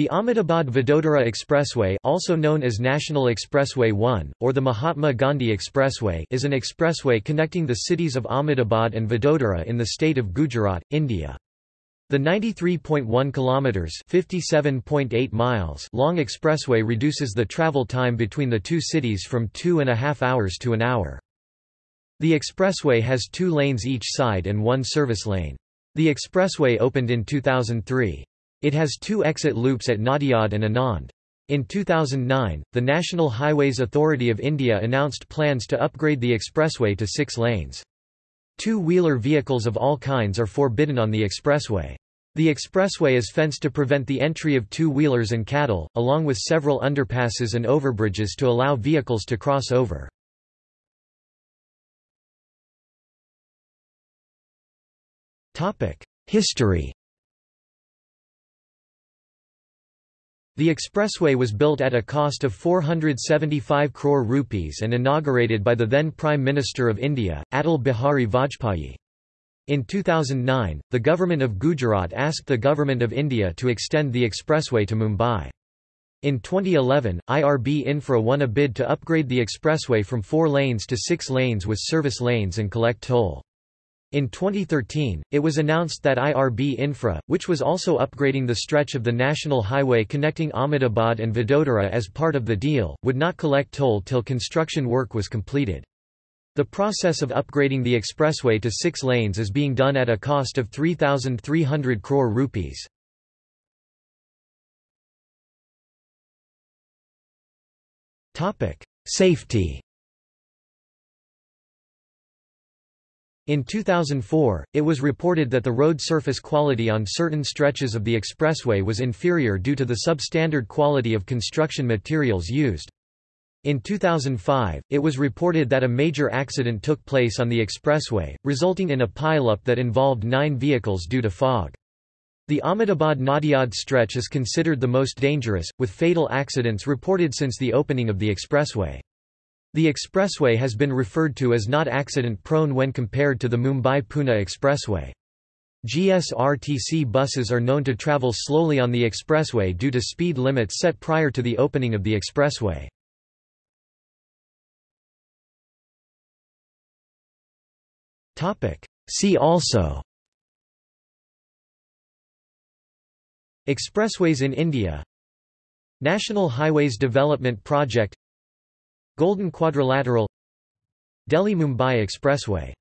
The Ahmedabad-Vadodara Expressway also known as National Expressway 1, or the Mahatma Gandhi Expressway is an expressway connecting the cities of Ahmedabad and Vadodara in the state of Gujarat, India. The 93.1 kilometers (57.8 miles) long expressway reduces the travel time between the two cities from two and a half hours to an hour. The expressway has two lanes each side and one service lane. The expressway opened in 2003. It has two exit loops at Nadiad and Anand. In 2009, the National Highways Authority of India announced plans to upgrade the expressway to six lanes. Two-wheeler vehicles of all kinds are forbidden on the expressway. The expressway is fenced to prevent the entry of two-wheelers and cattle, along with several underpasses and overbridges to allow vehicles to cross over. History The expressway was built at a cost of 475 crore rupees and inaugurated by the then Prime Minister of India, Atal Bihari Vajpayee. In 2009, the government of Gujarat asked the Government of India to extend the expressway to Mumbai. In 2011, IRB Infra won a bid to upgrade the expressway from four lanes to six lanes with service lanes and collect toll. In 2013, it was announced that IRB Infra, which was also upgrading the stretch of the national highway connecting Ahmedabad and Vadodara as part of the deal, would not collect toll till construction work was completed. The process of upgrading the expressway to six lanes is being done at a cost of 3,300 crore rupees. Safety In 2004, it was reported that the road surface quality on certain stretches of the expressway was inferior due to the substandard quality of construction materials used. In 2005, it was reported that a major accident took place on the expressway, resulting in a pileup that involved nine vehicles due to fog. The Ahmedabad-Nadiad stretch is considered the most dangerous, with fatal accidents reported since the opening of the expressway. The expressway has been referred to as not accident-prone when compared to the Mumbai-Pune expressway. GSRTC buses are known to travel slowly on the expressway due to speed limits set prior to the opening of the expressway. See also Expressways in India National Highways Development Project Golden Quadrilateral Delhi-Mumbai Expressway